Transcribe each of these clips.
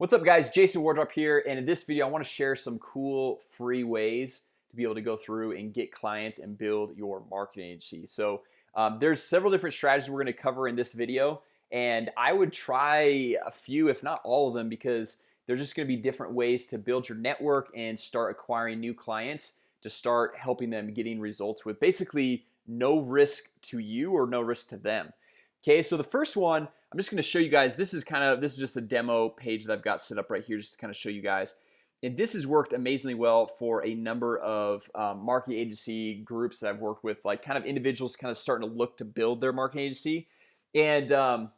What's up guys? Jason Wardrop here and in this video I want to share some cool free ways to be able to go through and get clients and build your marketing agency. So um, there's several different strategies we're going to cover in this video and I would try a few if not all of them because they're just going to be different ways to build your network and start acquiring new clients to start helping them getting results with basically no risk to you or no risk to them Okay, so the first one I'm just gonna show you guys this is kind of this is just a demo page that I've got set up right here just to kind of show you guys. And this has worked amazingly well for a number of um, marketing agency groups that I've worked with like kind of individuals kind of starting to look to build their marketing agency. And um,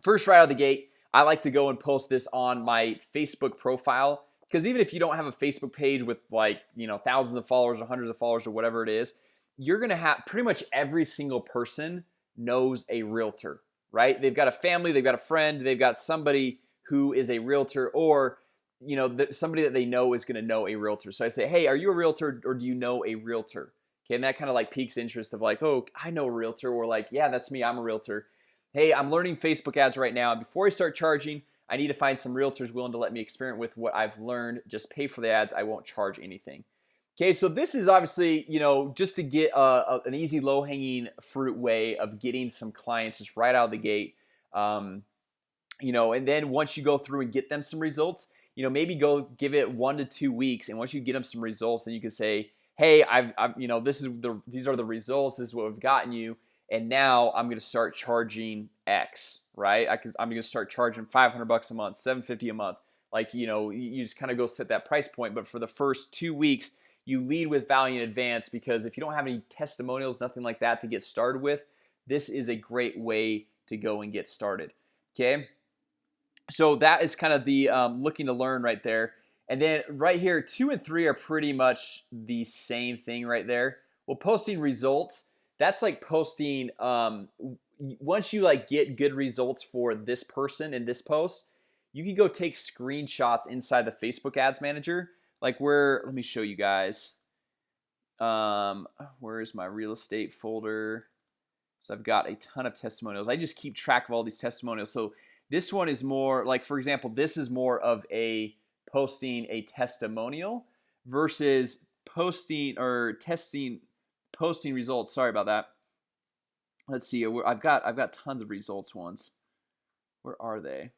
first right out of the gate I like to go and post this on my Facebook profile. Because even if you don't have a Facebook page with like you know thousands of followers or hundreds of followers or whatever it is you're gonna have pretty much every single person knows a realtor right? They've got a family they've got a friend they've got somebody who is a realtor or you know somebody that they know is going to know a realtor. So I say hey are you a realtor or do you know a realtor? Okay and that kind of like piques interest of like oh I know a realtor or like yeah that's me I'm a realtor. Hey I'm learning Facebook ads right now. And before I start charging I need to find some realtors willing to let me experiment with what I've learned. Just pay for the ads I won't charge anything Okay, so this is obviously, you know, just to get a, a, an easy low-hanging fruit way of getting some clients just right out of the gate um, You know, and then once you go through and get them some results You know, maybe go give it one to two weeks and once you get them some results then you can say hey I've, I've you know this is the these are the results this is what we've gotten you and now I'm gonna start charging X right? I I'm gonna start charging 500 bucks a month 750 a month. Like you know you just kind of go set that price point but for the first two weeks you lead with value in advance because if you don't have any testimonials nothing like that to get started with this is a great way to go and get started okay? So that is kind of the um, looking to learn right there. And then right here two and three are pretty much the same thing right there. Well posting results that's like posting um, once you like get good results for this person in this post you can go take screenshots inside the Facebook Ads Manager like where let me show you guys. Um where's my real estate folder? So I've got a ton of testimonials. I just keep track of all these testimonials. So this one is more like for example this is more of a posting a testimonial versus posting or testing posting results. Sorry about that. Let's see I've got I've got tons of results ones where are they?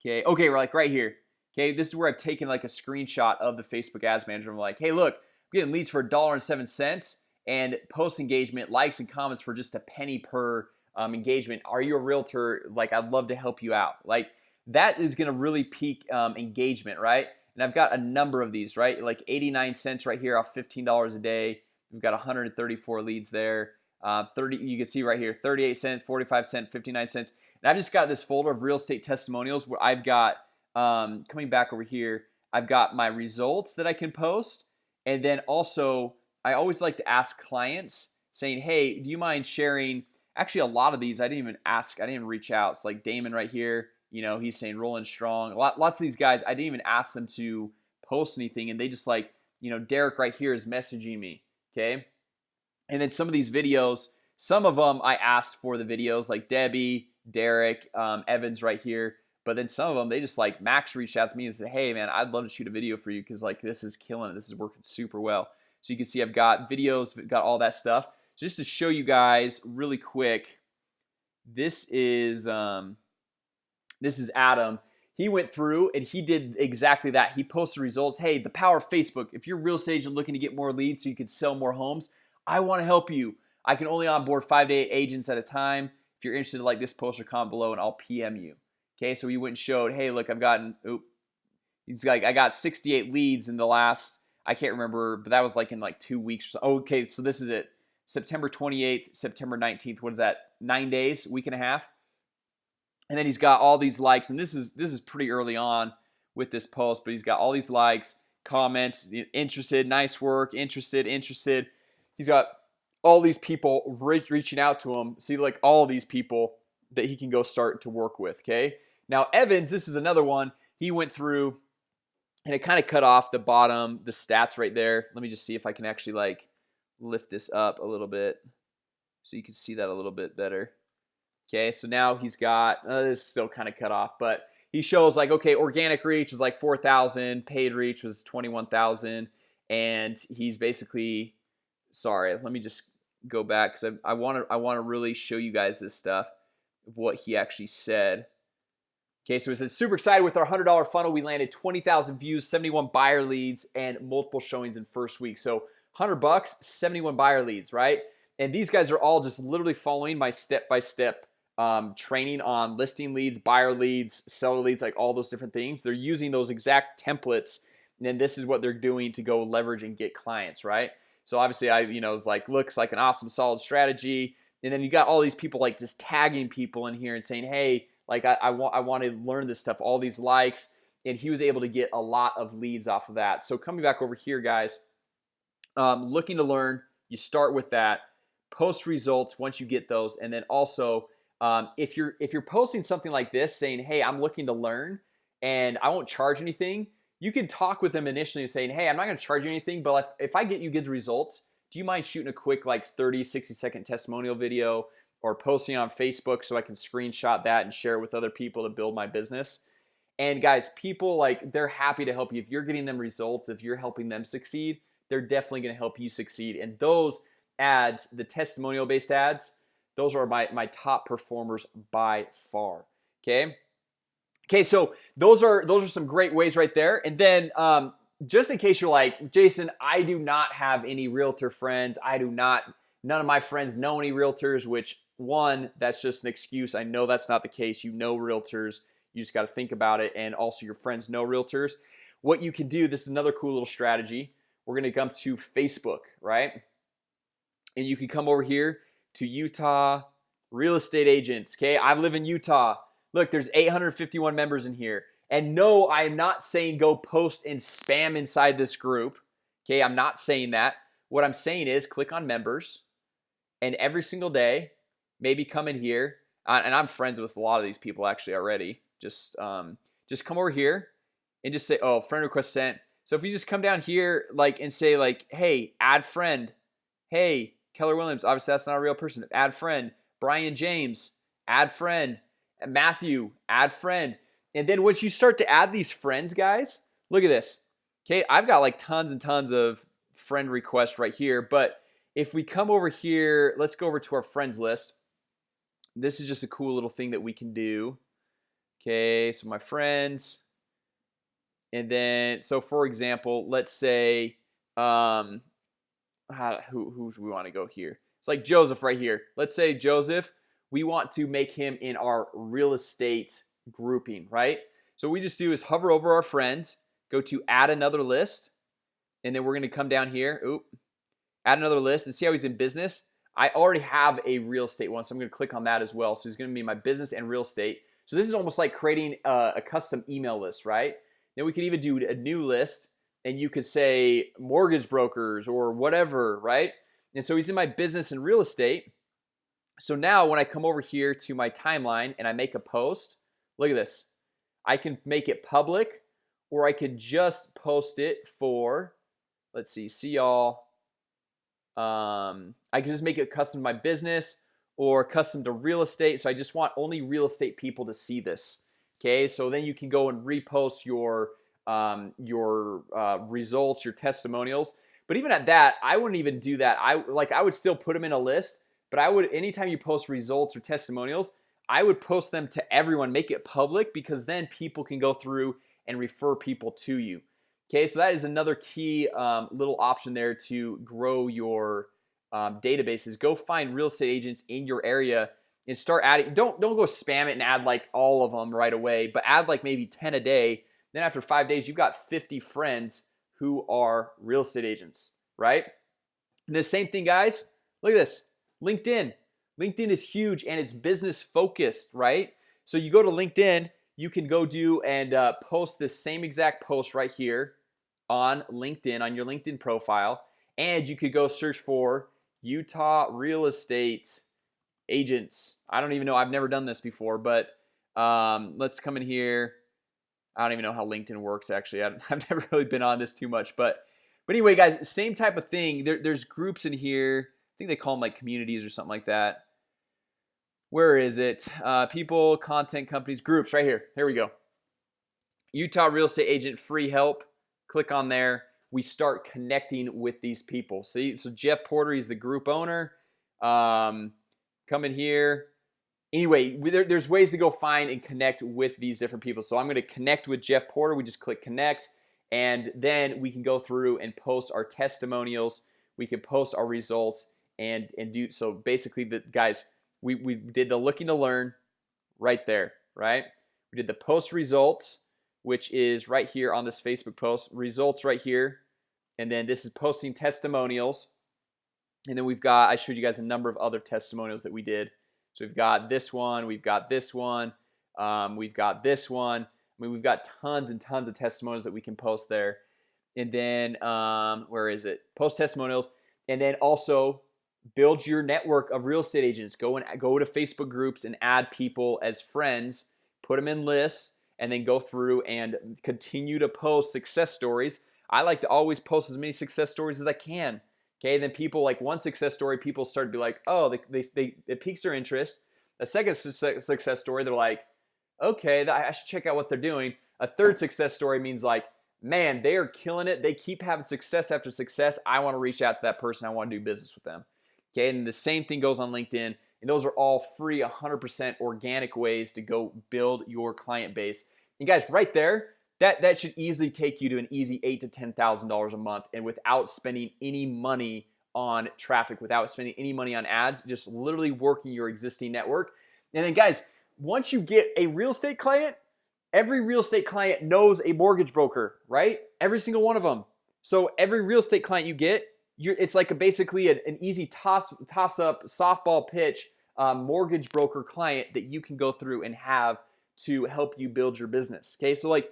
Okay okay we're like right here Okay, this is where I've taken like a screenshot of the Facebook Ads Manager I'm like, hey, look, I'm getting leads for a dollar and seven cents and post engagement likes and comments for just a penny per um, engagement Are you a realtor? Like, I'd love to help you out like that is gonna really peak um, engagement, right? And I've got a number of these, right? Like 89 cents right here off $15 a day We've got 134 leads there uh, 30 you can see right here 38 cents 45 cent 59 cents and I've just got this folder of real estate testimonials where I've got um, coming back over here I've got my results that I can post and then also I always like to ask clients saying hey do you mind sharing? Actually a lot of these I didn't even ask I didn't even reach out. It's like Damon right here you know he's saying rolling strong. A lot lots of these guys I didn't even ask them to post anything and they just like you know Derek right here is messaging me okay? And then some of these videos some of them I asked for the videos like Debbie Derek um, Evans right here but then some of them they just like Max reached out to me and said hey man I'd love to shoot a video for you because like this is killing it. This is working super well. So you can see I've got videos got all that stuff. Just to show you guys really quick this is um this is Adam. He went through and he did exactly that. He posted results. Hey the power of Facebook. If you're real estate agent looking to get more leads so you can sell more homes I want to help you. I can only onboard five to eight agents at a time. If you're interested like this post or comment below and I'll PM you Okay, so he went and showed hey look I've gotten oop He's like I got 68 leads in the last I can't remember but that was like in like two weeks so. Okay, so this is it September 28th September 19th What is that nine days week and a half and then he's got all these likes and this is this is pretty early on with this post but he's got all these likes comments interested nice work interested interested he's got all these people reaching out to him see like all these people that he can go start to work with okay now Evans this is another one. He went through and it kind of cut off the bottom the stats right there. Let me just see if I can actually like lift this up a little bit so you can see that a little bit better. Okay so now he's got uh, this is still kind of cut off but he shows like okay organic reach was like 4,000 paid reach was 21,000 and he's basically sorry let me just go back because I want to I want to really show you guys this stuff of what he actually said Okay, so it says super excited with our $100 funnel We landed 20,000 views 71 buyer leads and multiple showings in first week So 100 bucks 71 buyer leads, right? And these guys are all just literally following my step-by-step um, training on listing leads buyer leads seller leads like all those different things They're using those exact templates and then this is what they're doing to go leverage and get clients, right? So obviously I you know it's like looks like an awesome solid strategy and then you got all these people like just tagging people in here and saying hey like I, I want I want to learn this stuff all these likes and he was able to get a lot of leads off of that. So coming back over here guys um, looking to learn you start with that post results once you get those and then also um, if you're if you're posting something like this saying hey I'm looking to learn and I won't charge anything you can talk with them initially saying hey I'm not gonna charge you anything but if, if I get you good results do you mind shooting a quick like 30 60 second testimonial video or posting on Facebook so I can screenshot that and share it with other people to build my business. And guys people like they're happy to help you. If you're getting them results if you're helping them succeed they're definitely going to help you succeed. And those ads the testimonial based ads those are my my top performers by far okay? Okay so those are those are some great ways right there. And then um, just in case you're like Jason I do not have any realtor friends. I do not none of my friends know any realtors which one that's just an excuse. I know that's not the case. You know realtors. You just got to think about it and also your friends know realtors. What you can do this is another cool little strategy. We're gonna come to Facebook right? And you can come over here to Utah real estate agents okay? I live in Utah. Look there's 851 members in here. And no I am not saying go post and spam inside this group okay? I'm not saying that. What I'm saying is click on members and every single day maybe come in here and I'm friends with a lot of these people actually already just um, just come over here and just say oh friend request sent. So if you just come down here like and say like hey add friend. Hey Keller Williams obviously that's not a real person. Add friend. Brian James. Add friend. Matthew. Add friend. And then once you start to add these friends guys look at this. Okay I've got like tons and tons of friend requests right here but if we come over here let's go over to our friends list. This is just a cool little thing that we can do. Okay so my friends. And then so for example let's say um how, who, who we want to go here? It's like Joseph right here. Let's say Joseph we want to make him in our real estate grouping right? So we just do is hover over our friends go to add another list and then we're gonna come down here. Oop add another list and see how he's in business. I already have a real estate one so I'm gonna click on that as well. So he's gonna be my business and real estate. So this is almost like creating a, a custom email list right? Then we could even do a new list and you could say mortgage brokers or whatever right? And so he's in my business and real estate. So now when I come over here to my timeline and I make a post look at this. I can make it public or I could just post it for let's see see y'all um, I can just make it custom to my business or custom to real estate So I just want only real estate people to see this Okay, so then you can go and repost your um, your uh, results your testimonials. But even at that I wouldn't even do that. I like I would still put them in a list But I would anytime you post results or testimonials I would post them to everyone make it public because then people can go through and refer people to you Okay, so that is another key um, little option there to grow your um, databases. Go find real estate agents in your area and start adding don't don't go spam it and add like all of them right away but add like maybe 10 a day. Then after five days you've got 50 friends who are real estate agents right? And the same thing guys. Look at this. LinkedIn. LinkedIn is huge and it's business focused right? So you go to LinkedIn you can go do and uh, post this same exact post right here on LinkedIn on your LinkedIn profile and you could go search for Utah real estate agents. I don't even know I've never done this before but um, let's come in here. I don't even know how LinkedIn works actually. I've never really been on this too much but but anyway guys same type of thing. There, there's groups in here. I think they call them like communities or something like that. Where is it? Uh, people content companies groups right here. Here we go. Utah real estate agent free help click on there we start connecting with these people. See so Jeff Porter he's the group owner. Um, come in here. Anyway there, there's ways to go find and connect with these different people. So I'm gonna connect with Jeff Porter. We just click connect and then we can go through and post our testimonials. We can post our results and and do so basically the guys we, we did the looking to learn right there right? We did the post results which is right here on this Facebook post. Results right here. And then this is posting testimonials. And then we've got I showed you guys a number of other testimonials that we did. So we've got this one we've got this one um, we've got this one. I mean we've got tons and tons of testimonials that we can post there. And then um, where is it? Post testimonials. And then also build your network of real estate agents. Go and go to Facebook groups and add people as friends. Put them in lists and then go through and continue to post success stories. I like to always post as many success stories as I can Okay, then people like one success story people start to be like oh they, they, they it piques their interest. A second success story they're like okay I should check out what they're doing. A third success story means like man they are killing it. They keep having success after success. I want to reach out to that person. I want to do business with them. Okay, and the same thing goes on LinkedIn and those are all free 100% organic ways to go build your client base. And guys right there that that should easily take you to an easy eight to ten thousand dollars a month and without spending any money on traffic without spending any money on ads just literally working your existing network. And then guys once you get a real estate client every real estate client knows a mortgage broker right? Every single one of them. So every real estate client you get it's like a basically an, an easy toss toss up softball pitch um, mortgage broker client that you can go through and have to help you build your business okay? So like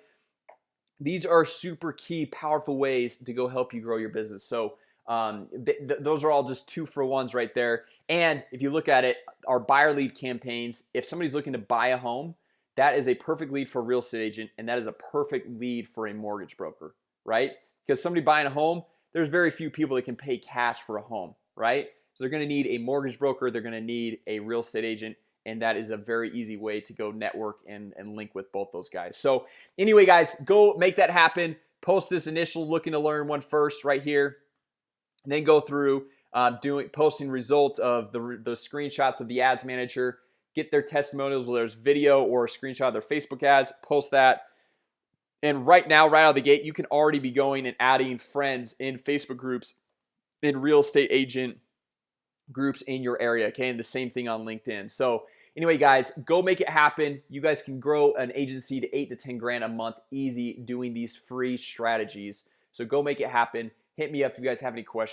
these are super key powerful ways to go help you grow your business. So um, th th those are all just two for ones right there. And if you look at it our buyer lead campaigns if somebody's looking to buy a home that is a perfect lead for a real estate agent and that is a perfect lead for a mortgage broker right? Because somebody buying a home there's very few people that can pay cash for a home right so they're gonna need a mortgage broker they're gonna need a real estate agent and that is a very easy way to go network and, and link with both those guys. So anyway guys go make that happen. Post this initial looking to learn one first right here. And then go through uh, doing posting results of the, the screenshots of the ads manager. Get their testimonials whether there's video or a screenshot of their Facebook ads post that. And right now right out of the gate you can already be going and adding friends in Facebook groups in real estate agent groups in your area okay and the same thing on LinkedIn. So anyway guys go make it happen. You guys can grow an agency to 8 to 10 grand a month easy doing these free strategies. So go make it happen. Hit me up if you guys have any questions